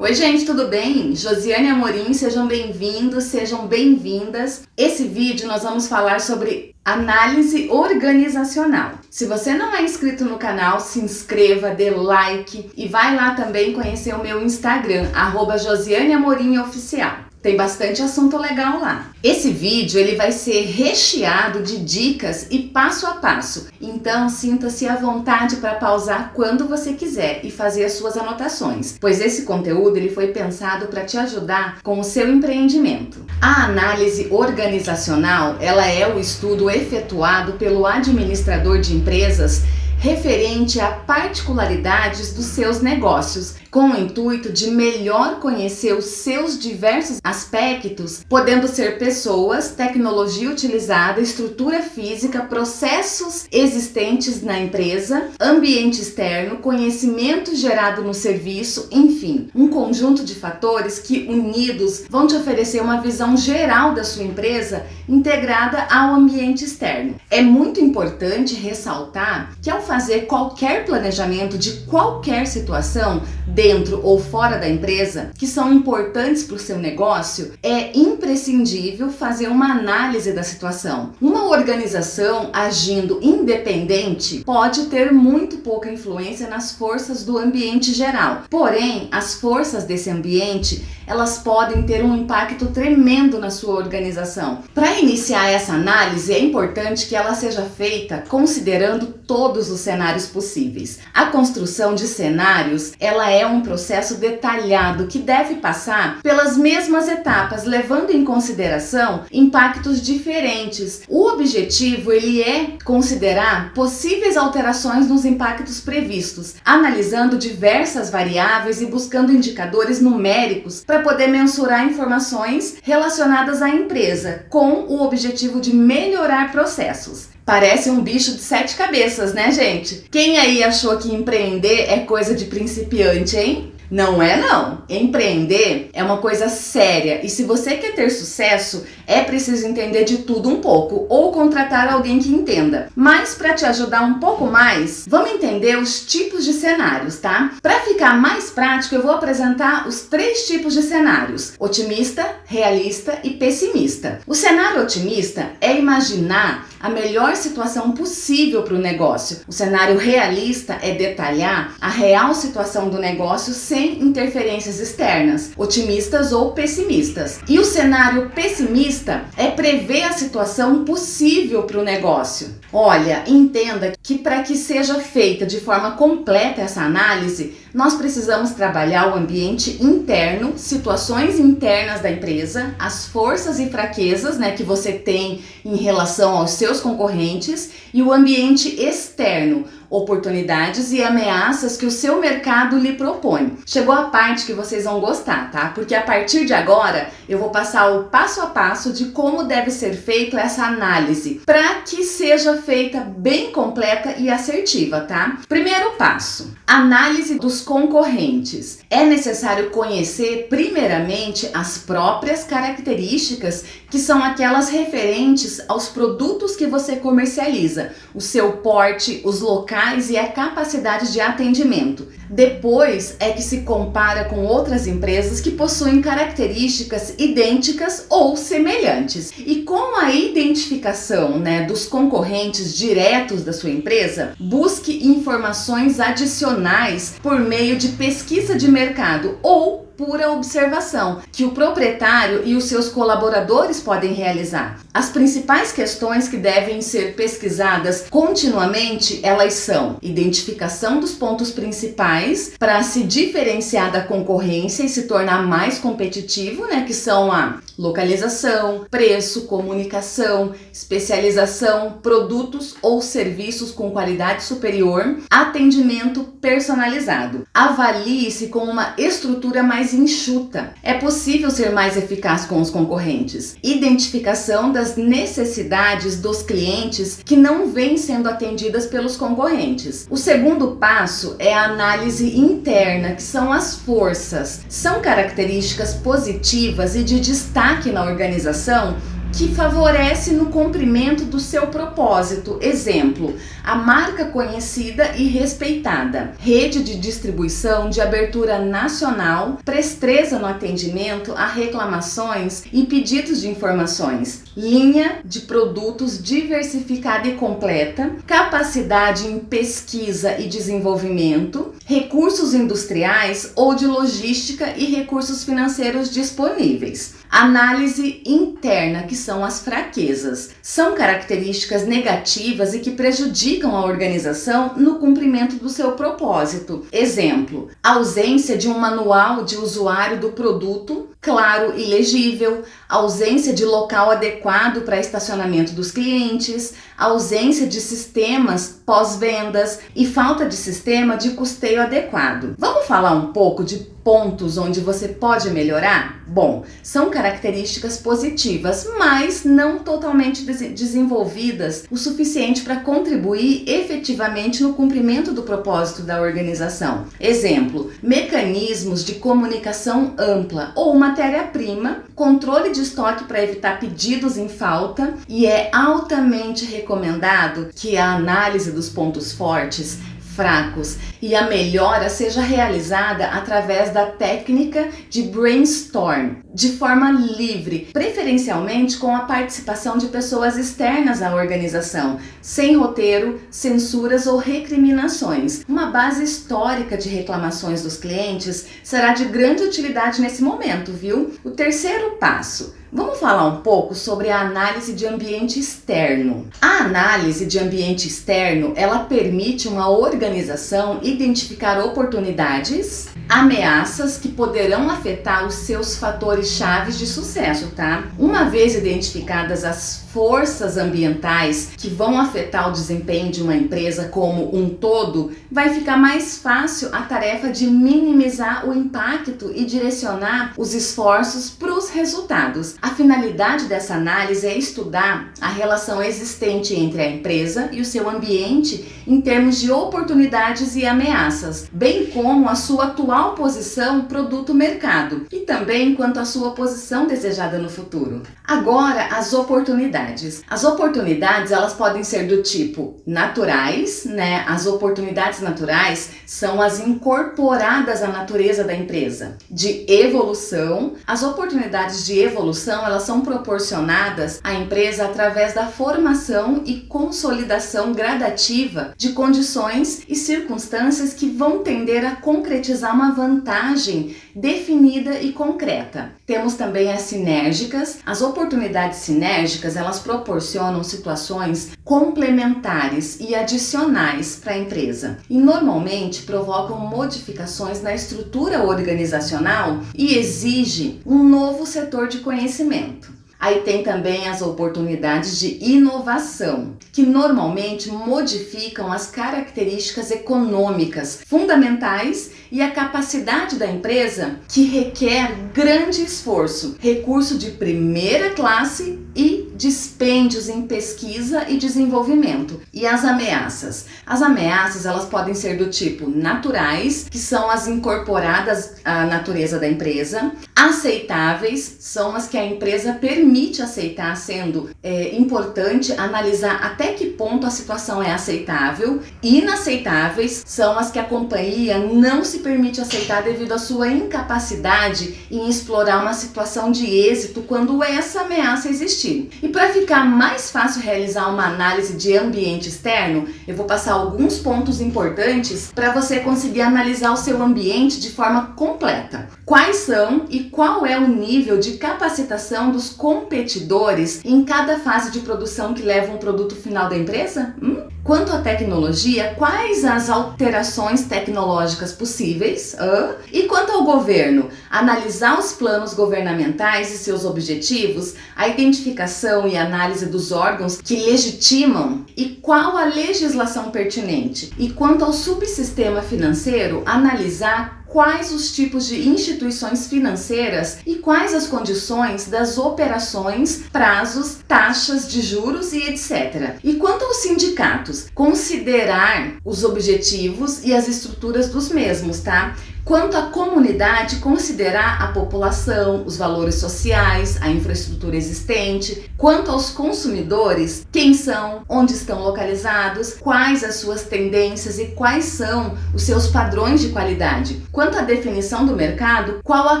Oi gente, tudo bem? Josiane Amorim, sejam bem-vindos, sejam bem-vindas. Esse vídeo nós vamos falar sobre análise organizacional. Se você não é inscrito no canal, se inscreva, dê like e vai lá também conhecer o meu Instagram, arroba Josiane Amorim Oficial. Tem bastante assunto legal lá. Esse vídeo ele vai ser recheado de dicas e passo a passo, então sinta-se à vontade para pausar quando você quiser e fazer as suas anotações, pois esse conteúdo ele foi pensado para te ajudar com o seu empreendimento. A análise organizacional ela é o estudo efetuado pelo administrador de empresas referente a particularidades dos seus negócios, com o intuito de melhor conhecer os seus diversos aspectos, podendo ser pessoas, tecnologia utilizada, estrutura física, processos existentes na empresa, ambiente externo, conhecimento gerado no serviço, enfim, um conjunto de fatores que unidos vão te oferecer uma visão geral da sua empresa integrada ao ambiente externo. É muito importante ressaltar que ao fazer qualquer planejamento de qualquer situação dentro ou fora da empresa que são importantes para o seu negócio, é imprescindível fazer uma análise da situação. Uma organização agindo independente pode ter muito pouca influência nas forças do ambiente geral. Porém, as forças desse ambiente elas podem ter um impacto tremendo na sua organização. Para iniciar essa análise, é importante que ela seja feita considerando todos os cenários possíveis. A construção de cenários, ela é um processo detalhado que deve passar pelas mesmas etapas, levando em consideração impactos diferentes. O objetivo, ele é considerar possíveis alterações nos impactos previstos, analisando diversas variáveis e buscando indicadores numéricos para poder mensurar informações relacionadas à empresa, com o objetivo de melhorar processos. Parece um bicho de sete cabeças, né, gente? Quem aí achou que empreender é coisa de principiante, hein? Não é não. Empreender é uma coisa séria e se você quer ter sucesso, é preciso entender de tudo um pouco ou contratar alguém que entenda. Mas para te ajudar um pouco mais, vamos entender os tipos de cenários, tá? Para ficar mais prático, eu vou apresentar os três tipos de cenários: otimista, realista e pessimista. O cenário otimista é imaginar a melhor situação possível para o negócio. O cenário realista é detalhar a real situação do negócio sem interferências externas, otimistas ou pessimistas. E o cenário pessimista é prever a situação possível para o negócio. Olha, entenda que para que seja feita de forma completa essa análise, nós precisamos trabalhar o ambiente interno, situações internas da empresa, as forças e fraquezas né, que você tem em relação aos seus concorrentes e o ambiente externo, oportunidades e ameaças que o seu mercado lhe propõe. Chegou a parte que vocês vão gostar, tá? Porque a partir de agora eu vou passar o passo a passo de como deve ser feito essa análise para que seja feita bem completa e assertiva, tá? Primeiro passo, análise dos concorrentes. É necessário conhecer primeiramente as próprias características que são aquelas referentes aos produtos que você comercializa, o seu porte, os locais e a capacidade de atendimento. Depois é que se compara com outras empresas que possuem características idênticas ou semelhantes. E com a identificação né, dos concorrentes diretos da sua empresa, busque informações adicionais por meio de pesquisa de mercado ou pura observação que o proprietário e os seus colaboradores podem realizar. As principais questões que devem ser pesquisadas continuamente, elas são identificação dos pontos principais para se diferenciar da concorrência e se tornar mais competitivo, né, que são a localização, preço, comunicação, especialização, produtos ou serviços com qualidade superior, atendimento personalizado. Avalie-se com uma estrutura mais enxuta. É possível ser mais eficaz com os concorrentes. Identificação das necessidades dos clientes que não vêm sendo atendidas pelos concorrentes. O segundo passo é a análise interna, que são as forças. São características positivas e de destaque na organização que favorece no cumprimento do seu propósito. Exemplo, a marca conhecida e respeitada, rede de distribuição de abertura nacional, presteza no atendimento a reclamações e pedidos de informações, linha de produtos diversificada e completa, capacidade em pesquisa e desenvolvimento, recursos industriais ou de logística e recursos financeiros disponíveis. Análise interna, que são as fraquezas. São características negativas e que prejudicam a organização no cumprimento do seu propósito. Exemplo, ausência de um manual de usuário do produto claro e legível, ausência de local adequado para estacionamento dos clientes, ausência de sistemas pós-vendas e falta de sistema de custeio adequado. Vamos falar um pouco de pontos onde você pode melhorar? Bom, são características positivas, mas não totalmente des desenvolvidas o suficiente para contribuir efetivamente no cumprimento do propósito da organização. Exemplo, mecanismos de comunicação ampla ou matéria-prima, controle de estoque para evitar pedidos em falta e é altamente recomendado que a análise dos pontos fortes fracos e a melhora seja realizada através da técnica de brainstorm, de forma livre, preferencialmente com a participação de pessoas externas à organização, sem roteiro, censuras ou recriminações. Uma base histórica de reclamações dos clientes será de grande utilidade nesse momento, viu? O terceiro passo, Vamos falar um pouco sobre a análise de ambiente externo. A análise de ambiente externo, ela permite uma organização identificar oportunidades, ameaças que poderão afetar os seus fatores chaves de sucesso, tá? Uma vez identificadas as forças ambientais que vão afetar o desempenho de uma empresa como um todo, vai ficar mais fácil a tarefa de minimizar o impacto e direcionar os esforços para os resultados. A finalidade dessa análise é estudar a relação existente entre a empresa e o seu ambiente em termos de oportunidades e ameaças, bem como a sua atual posição produto-mercado e também quanto à sua posição desejada no futuro. Agora, as oportunidades oportunidades. As oportunidades, elas podem ser do tipo naturais, né? As oportunidades naturais são as incorporadas à natureza da empresa. De evolução, as oportunidades de evolução, elas são proporcionadas à empresa através da formação e consolidação gradativa de condições e circunstâncias que vão tender a concretizar uma vantagem definida e concreta. Temos também as sinérgicas. As oportunidades sinérgicas, elas proporcionam situações complementares e adicionais para a empresa e normalmente provocam modificações na estrutura organizacional e exige um novo setor de conhecimento. Aí tem também as oportunidades de inovação, que normalmente modificam as características econômicas fundamentais e a capacidade da empresa que requer grande esforço, recurso de primeira classe e dispêndios em pesquisa e desenvolvimento. E as ameaças? As ameaças elas podem ser do tipo naturais, que são as incorporadas à natureza da empresa, aceitáveis, são as que a empresa permite aceitar, sendo é, importante analisar até que ponto a situação é aceitável, inaceitáveis são as que a companhia não se permite aceitar devido à sua incapacidade em explorar uma situação de êxito quando essa ameaça existir. E para ficar mais fácil realizar uma análise de ambiente externo, eu vou passar alguns pontos importantes para você conseguir analisar o seu ambiente de forma completa. Quais são e qual é o nível de capacitação dos competidores em cada fase de produção que leva um produto final da empresa? Hum? Quanto à tecnologia, quais as alterações tecnológicas possíveis? Uh? E quanto ao governo, analisar os planos governamentais e seus objetivos, a identificação e análise dos órgãos que legitimam e qual a legislação pertinente. E quanto ao subsistema financeiro, analisar quais os tipos de instituições financeiras e quais as condições das operações, prazos, taxas de juros e etc. E quanto aos sindicatos, considerar os objetivos e as estruturas dos mesmos, tá? Quanto à comunidade, considerar a população, os valores sociais, a infraestrutura existente. Quanto aos consumidores, quem são, onde estão localizados, quais as suas tendências e quais são os seus padrões de qualidade. Quanto à definição do mercado, qual a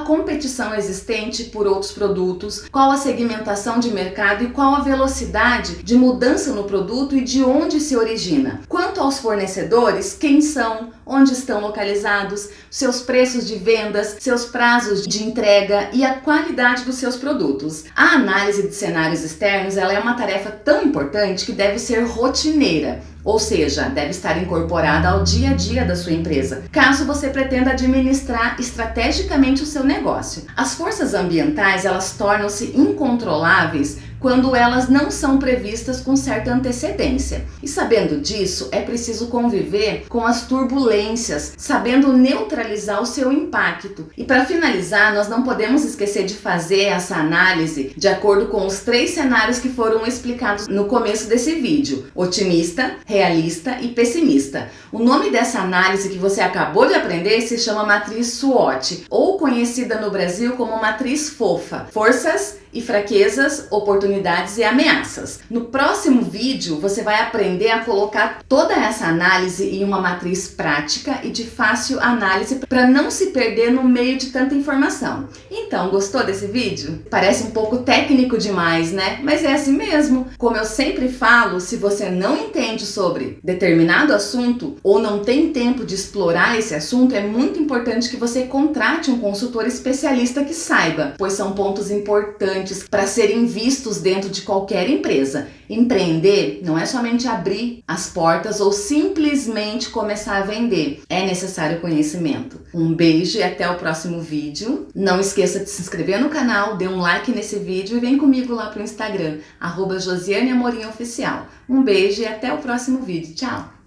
competição existente por outros produtos, qual a segmentação de mercado e qual a velocidade de mudança no produto e de onde se origina. Quanto aos fornecedores, quem são, onde estão localizados, seus preços de vendas, seus prazos de entrega e a qualidade dos seus produtos. A análise de cenários externos ela é uma tarefa tão importante que deve ser rotineira ou seja, deve estar incorporada ao dia a dia da sua empresa, caso você pretenda administrar estrategicamente o seu negócio. As forças ambientais, elas tornam-se incontroláveis quando elas não são previstas com certa antecedência. E sabendo disso, é preciso conviver com as turbulências, sabendo neutralizar o seu impacto. E para finalizar, nós não podemos esquecer de fazer essa análise de acordo com os três cenários que foram explicados no começo desse vídeo: otimista, realista e pessimista. O nome dessa análise que você acabou de aprender se chama matriz SWOT, ou conhecida no Brasil como matriz FOFA, forças e fraquezas, oportunidades e ameaças. No próximo vídeo você vai aprender a colocar toda essa análise em uma matriz prática e de fácil análise para não se perder no meio de tanta informação. Então, gostou desse vídeo? Parece um pouco técnico demais, né? Mas é assim mesmo. Como eu sempre falo, se você não entende sobre determinado assunto ou não tem tempo de explorar esse assunto, é muito importante que você contrate um consultor especialista que saiba, pois são pontos importantes para serem vistos dentro de qualquer empresa. Empreender não é somente abrir as portas ou simplesmente começar a vender. É necessário conhecimento. Um beijo e até o próximo vídeo. Não esqueça de se inscrever no canal, dê um like nesse vídeo e vem comigo lá pro Instagram, arroba Josiane Amorim Oficial. Um beijo e até o próximo vídeo. Tchau!